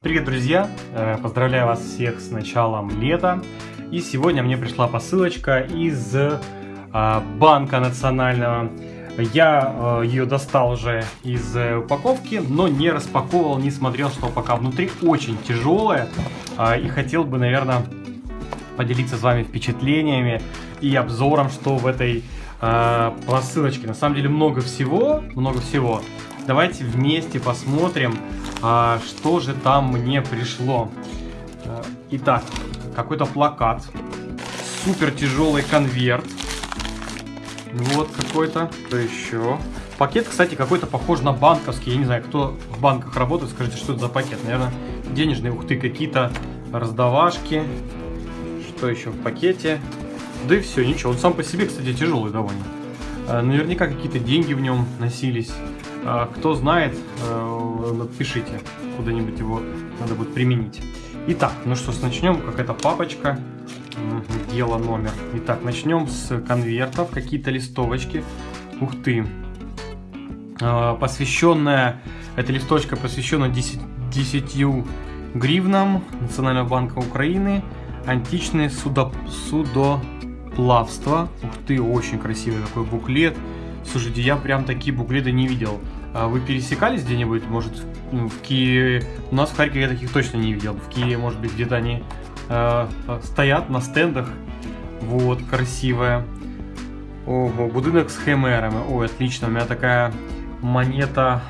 Привет, друзья! Э, поздравляю вас всех с началом лета. И сегодня мне пришла посылочка из э, Банка Национального. Я э, ее достал уже из упаковки, но не распаковывал, не смотрел, что пока внутри очень тяжелая. И хотел бы, наверное, поделиться с вами впечатлениями и обзором, что в этой посылочке. На самом деле много всего, много всего. Давайте вместе посмотрим, а, что же там мне пришло. Э, итак, какой-то плакат. Супер тяжелый конверт. Вот какой-то. Что еще? Пакет, кстати, какой-то похож на банковский. Я не знаю, кто в банках работает, скажите, что это за пакет. Наверное, денежные. Ух ты, какие-то раздавашки. Что еще в пакете? Да и все, ничего. Он сам по себе, кстати, тяжелый довольно. Э, наверняка какие-то деньги в нем носились. Э, кто знает, напишите, куда-нибудь его надо будет применить. Итак, ну что ж, начнем. Какая-то папочка. Дело номер. Итак, начнем с конвертов. Какие-то листовочки. Ух ты. Э, посвященная, эта листочка посвящена 10, 10 гривнам Национального банка Украины. Античное судо, судоплавство. Ух ты, очень красивый такой буклет. Слушайте, я прям такие буклеты не видел. А вы пересекались где-нибудь, может, ну, в Киеве? У нас в Харькове я таких точно не видел. В Киеве, может быть, где-то они э, стоят на стендах. Вот, красивая. Ого, будинок с химерами. Ой, отлично, у меня такая монета...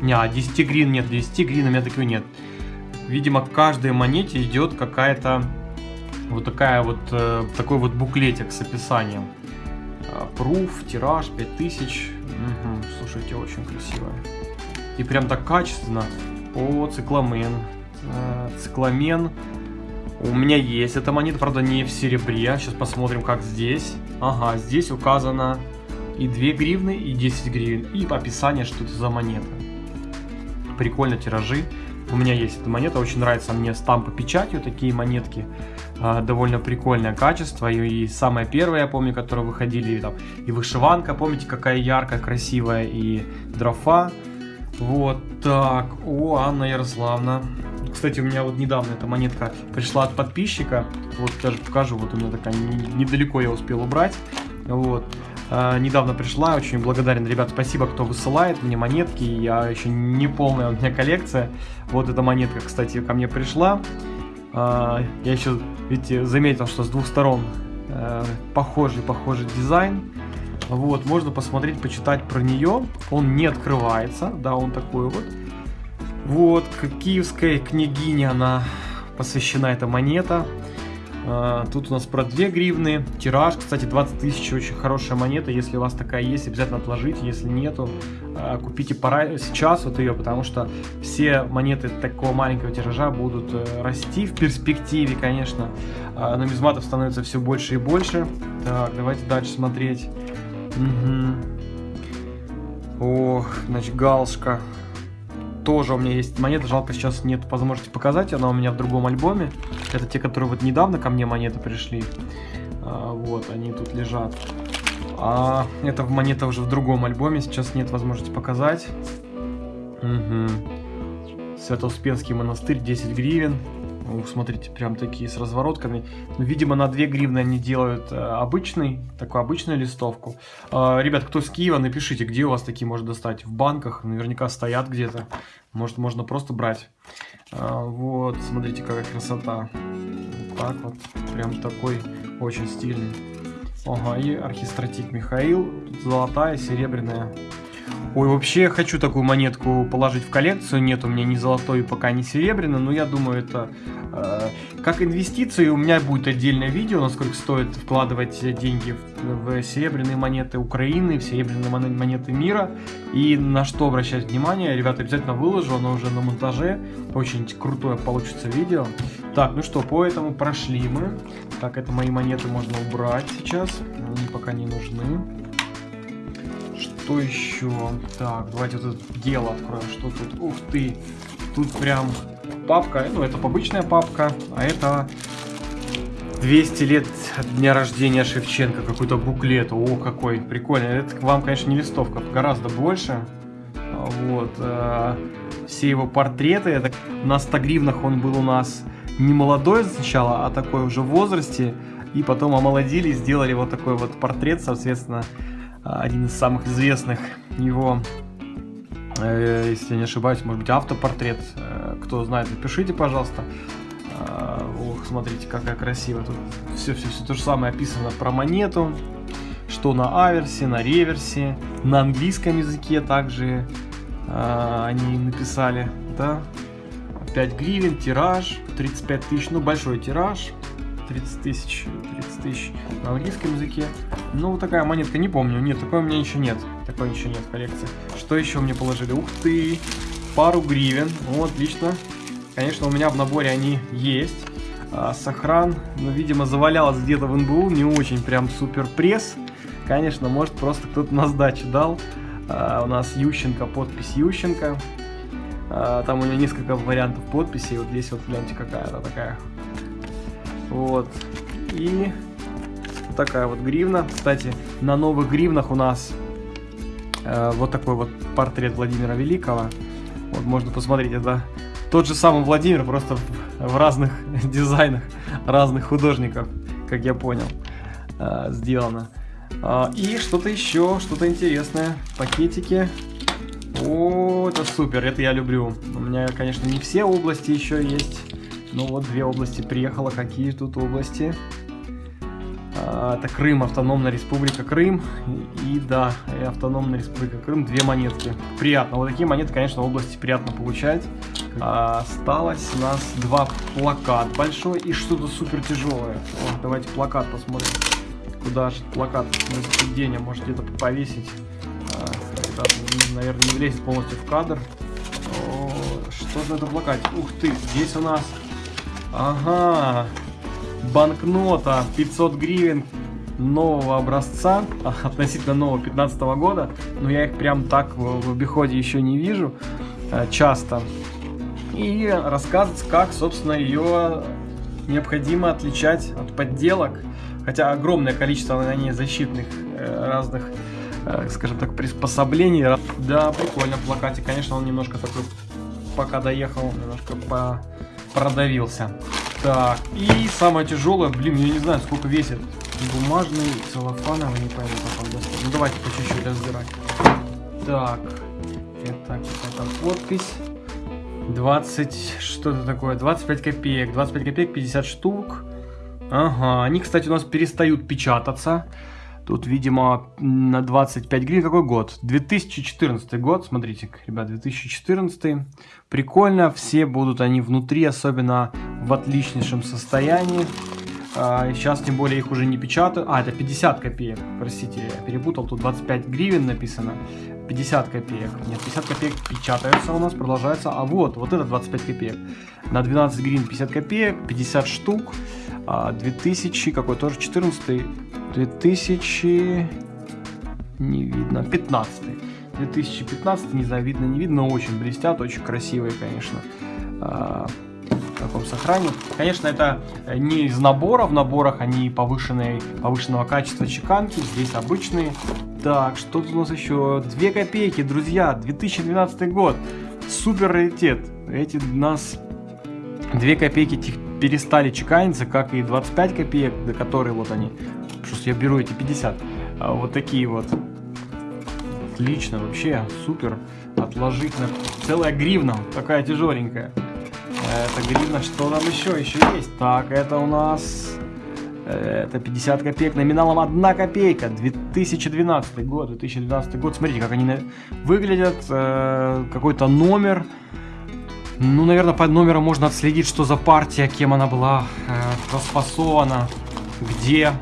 Не, 10 а грин нет, 10 грин у меня такой нет. Видимо, к каждой монете идет какая-то вот такая вот, э, такой вот буклетик с описанием. Пруф, тираж 5000. Угу, слушайте, очень красиво. И прям так качественно. О, цикламен. Э, цикламен. У меня есть эта монета, правда, не в серебре. Сейчас посмотрим, как здесь. Ага, здесь указано и 2 гривны, и 10 гривен. И описание, что это за монета. Прикольно, тиражи. У меня есть эта монета, очень нравится мне стампы печатью, такие монетки. А, довольно прикольное качество. И, и самое первое, я помню, которые выходили, там, и вышиванка, помните, какая яркая, красивая, и дрофа. Вот так. О, Анна Ярославна. Кстати, у меня вот недавно эта монетка пришла от подписчика. Вот даже покажу, вот у меня такая недалеко я успел убрать. Вот. А, недавно пришла, очень благодарен, ребят, спасибо, кто высылает мне монетки. Я еще не полная у меня коллекция. Вот эта монетка, кстати, ко мне пришла. А, я еще, видите, заметил, что с двух сторон э, похожий, похожий дизайн. Вот, можно посмотреть, почитать про нее. Он не открывается, да, он такой вот. Вот, киевская княгиня, она посвящена эта монета. А, тут у нас про 2 гривны. Тираж, кстати, 20 тысяч. Очень хорошая монета. Если у вас такая есть, обязательно отложите. Если нету, а, купите пора сейчас вот ее, потому что все монеты такого маленького тиража будут э, расти в перспективе, конечно. А, нумизматов становится все больше и больше. Так, давайте дальше смотреть. Угу. Ох, значит, галшка тоже у меня есть монеты, жалко сейчас нет возможности показать, она у меня в другом альбоме. Это те, которые вот недавно ко мне монеты пришли. А, вот, они тут лежат. А это монета уже в другом альбоме, сейчас нет возможности показать. Угу. Свято-Успенский монастырь, 10 гривен. Ух, смотрите, прям такие с разворотками. Ну, видимо, на 2 гривны они делают э, обычный, такую обычную листовку. Э, ребят, кто с Киева, напишите, где у вас такие можно достать. В банках наверняка стоят где-то. Может, можно просто брать. Э, вот, смотрите, какая красота. Вот так вот. Прям такой очень стильный. Ага, и архистратик Михаил. Золотая, серебряная. Ой, вообще хочу такую монетку положить в коллекцию. Нет у меня ни золотой, пока ни серебряной, но я думаю, это э, как инвестиции. У меня будет отдельное видео, насколько стоит вкладывать деньги в, в серебряные монеты Украины, в серебряные монеты мира. И на что обращать внимание. Ребята, обязательно выложу, оно уже на монтаже. Очень крутое получится видео. Так, ну что, по этому прошли мы. Так, это мои монеты можно убрать сейчас. Они пока не нужны. Что еще? Так, давайте вот это дело откроем. Что тут? Ух ты! Тут прям папка. Ну, это обычная папка, а это 200 лет дня рождения Шевченко. Какой-то буклет. О, какой прикольный. Это вам, конечно, не листовка, гораздо больше. Вот. Э, все его портреты. Это на 100 гривнах он был у нас не молодой сначала, а такой уже в возрасте. И потом омолодили, сделали вот такой вот портрет, соответственно, один из самых известных его, э, если не ошибаюсь, может быть, автопортрет. Э, кто знает, напишите, пожалуйста. Э, ох, смотрите, какая красивая. Тут все-все-все то же самое описано про монету. Что на аверсе, на реверсе, на английском языке также они написали, да. 5 гривен, тираж, 35 тысяч, ну большой тираж, 30 тысяч, 30 тысяч на английском языке. Ну, вот такая монетка, не помню. Нет, такой у меня еще нет. Такой еще нет в коллекции. Что еще мне положили? Ух ты! Пару гривен. Ну, отлично. Конечно, у меня в наборе они есть. А, сохран, ну, видимо, завалялось где-то в НБУ. Не очень прям супер пресс. Конечно, может, просто кто-то на сдачу дал. А, у нас Ющенко, подпись Ющенко. А, там у него несколько вариантов подписей. Вот здесь вот, гляньте, какая-то такая вот. И такая вот гривна. Кстати, на новых гривнах у нас э, вот такой вот портрет Владимира Великого. Вот можно посмотреть, это тот же самый Владимир, просто в, в разных дизайнах разных художников, как я понял, э, сделано. Э, и что-то еще, что-то интересное. Пакетики. О, это супер, это я люблю. У меня, конечно, не все области еще есть. Ну вот две области приехало. Какие тут области? А, это Крым, автономная республика Крым. И, да, и автономная республика Крым. Две монетки. Приятно. Вот такие монеты, конечно, в области приятно получать. А, осталось у нас два плакат большой и что-то супер тяжелое. Вот, давайте плакат посмотрим. Куда же плакат на сиденье может где-то повесить. А, наверное, не влезет полностью в кадр. Что за это плакат? Ух ты, здесь у нас Ага, банкнота 500 гривен нового образца, относительно нового 15 года, но я их прям так в, в обиходе еще не вижу э, часто. И рассказывать, как, собственно, ее необходимо отличать от подделок, хотя огромное количество на ней защитных э, разных, э, скажем так, приспособлений. Да, прикольно плакатик, конечно, он немножко такой, пока доехал, немножко по продавился. Так, и самое тяжелое, блин, я не знаю, сколько весит. Бумажный, целлофановый, не пойму, как он достает. Ну, давайте по чуть-чуть разбирать. Так, это какая-то подпись. 20, что это такое, 25 копеек, 25 копеек, 50 штук. Ага, они, кстати, у нас перестают печататься. Тут, видимо, на 25 гривен. Какой год? 2014 год. Смотрите, ребят, 2014. Прикольно. Все будут они внутри, особенно в отличнейшем состоянии. А, сейчас, тем более, их уже не печатают. А, это 50 копеек. Простите, я перепутал. Тут 25 гривен написано. 50 копеек. Нет, 50 копеек печатаются у нас, продолжается. А вот, вот это 25 копеек. На 12 гривен 50 копеек, 50 штук. 2000, а, какой тоже 14 2000... Не видно. 15 2015, не знаю, видно, не видно, очень блестят, очень красивые, конечно, а, в таком сохране. Конечно, это не из набора, в наборах они повышенные, повышенного качества чеканки, здесь обычные. Так, что тут у нас еще? 2 копейки, друзья, 2012 год, супер раритет. Эти у нас 2 копейки перестали чеканиться, как и 25 копеек, до которой вот они я беру эти 50. А вот такие вот. Отлично, вообще, супер. Отложить на целая гривна, такая тяжеленькая. Это гривна, что там еще? Еще есть. Так, это у нас... Это 50 копеек, номиналом 1 копейка, 2012 год, 2012 год. Смотрите, как они выглядят, э, какой-то номер. Ну, наверное, по номеру можно отследить, что за партия, кем она была э, распасована, где.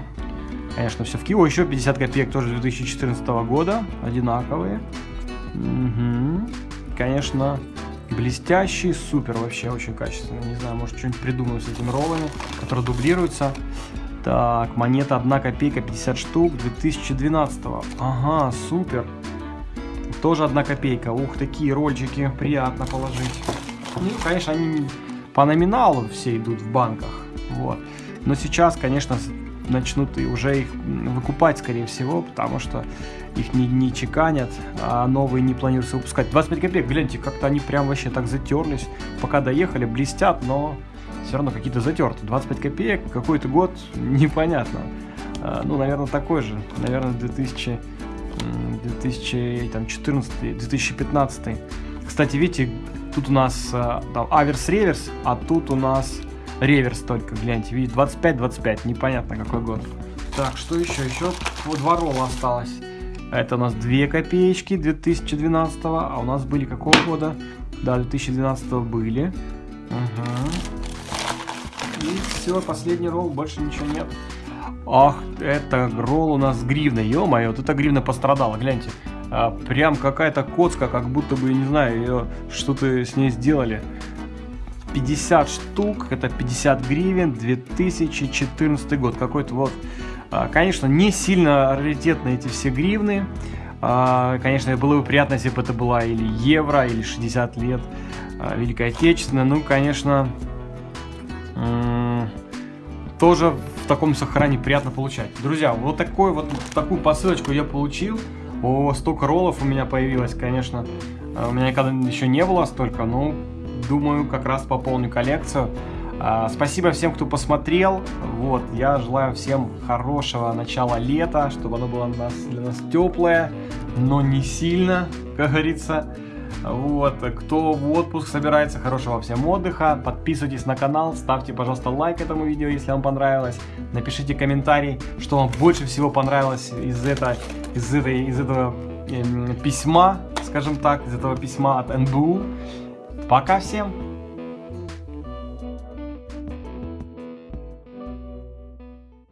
Конечно, все в Кио. Еще 50 копеек тоже 2014 года. Одинаковые. Угу. Конечно, блестящий, супер вообще, очень качественно. Не знаю, может что-нибудь придумаю с этими роллами, которые дублируются. Так, монета 1 копейка, 50 штук, 2012 -го. Ага, супер. Тоже 1 копейка. Ух, такие рольчики, приятно положить. Ну, конечно, они по номиналу все идут в банках. Вот. Но сейчас, конечно, начнут и уже их выкупать, скорее всего, потому что их не, не чеканят, а новые не планируется выпускать. 25 копеек, гляньте, как-то они прям вообще так затерлись. Пока доехали, блестят, но все равно какие-то затерты. 25 копеек, какой-то год, непонятно. А, ну, наверное, такой же. Наверное, 2000, 2014, 2015. Кстати, видите, тут у нас а, там аверс-реверс, а тут у нас реверс только, гляньте, видите, 25-25, непонятно какой год. Так, что еще? Еще вот два ролла осталось. Это у нас 2 копеечки 2012, а у нас были какого года? Да, 2012 были. Угу. И все, последний ролл, больше ничего нет. Ах, это ролл у нас с гривной, ё-моё, вот эта гривна пострадала, гляньте. А, прям какая-то коцка, как будто бы, не знаю, ее что-то с ней сделали. 50 штук, это 50 гривен, 2014 год, какой-то вот. А, конечно, не сильно раритетные эти все гривны. А, конечно, было бы приятно, если бы это была или евро, или 60 лет а, Великой Отечественной. Ну, конечно, тоже в таком сохране приятно получать. Друзья, вот такой вот такую посылочку я получил. О, столько роллов у меня появилось, конечно. У меня никогда еще не было столько, но думаю, как раз пополню коллекцию. А, спасибо всем, кто посмотрел. Вот, я желаю всем хорошего начала лета, чтобы оно было для нас, для теплое, но не сильно, как говорится. Вот, кто в отпуск собирается, хорошего всем отдыха. Подписывайтесь на канал, ставьте, пожалуйста, лайк этому видео, если вам понравилось. Напишите комментарий, что вам больше всего понравилось из, это, из, этой, из этого э, письма, скажем так, из этого письма от НБУ. Пока всем!